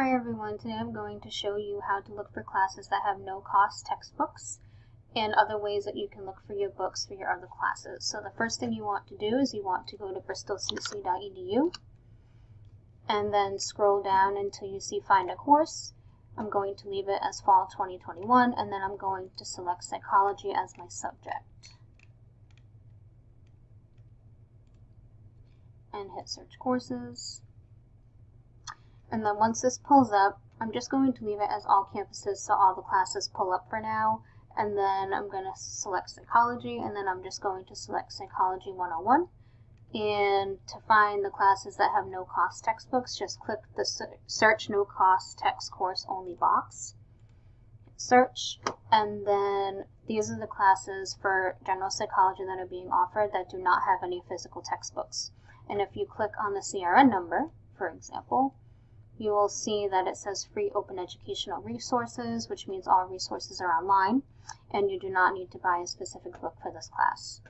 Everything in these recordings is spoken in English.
Hi everyone, today I'm going to show you how to look for classes that have no cost textbooks and other ways that you can look for your books for your other classes. So the first thing you want to do is you want to go to bristolcc.edu and then scroll down until you see find a course. I'm going to leave it as fall 2021 and then I'm going to select psychology as my subject. And hit search courses. And then once this pulls up, I'm just going to leave it as all campuses so all the classes pull up for now. And then I'm going to select psychology and then I'm just going to select psychology 101. And to find the classes that have no cost textbooks, just click the search no cost text course only box. Search, and then these are the classes for general psychology that are being offered that do not have any physical textbooks. And if you click on the CRN number, for example, you will see that it says free open educational resources, which means all resources are online, and you do not need to buy a specific book for this class.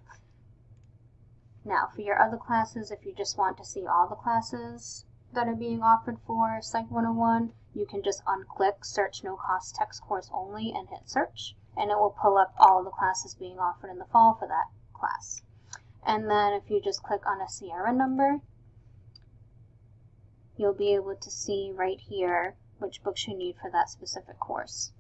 Now, for your other classes, if you just want to see all the classes that are being offered for Psych 101, you can just unclick Search No Cost Text Course Only and hit Search, and it will pull up all the classes being offered in the fall for that class. And then if you just click on a CRN number, you'll be able to see right here which books you need for that specific course.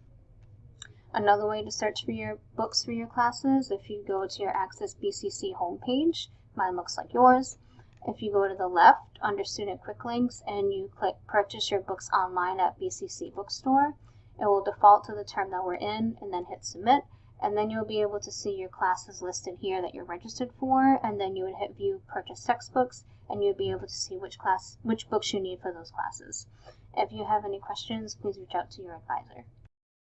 Another way to search for your books for your classes, if you go to your Access BCC homepage, mine looks like yours. If you go to the left under Student Quick Links and you click Purchase Your Books Online at BCC Bookstore, it will default to the term that we're in and then hit Submit and then you'll be able to see your classes listed here that you're registered for and then you would hit view purchase textbooks and you'll be able to see which class which books you need for those classes. If you have any questions, please reach out to your advisor.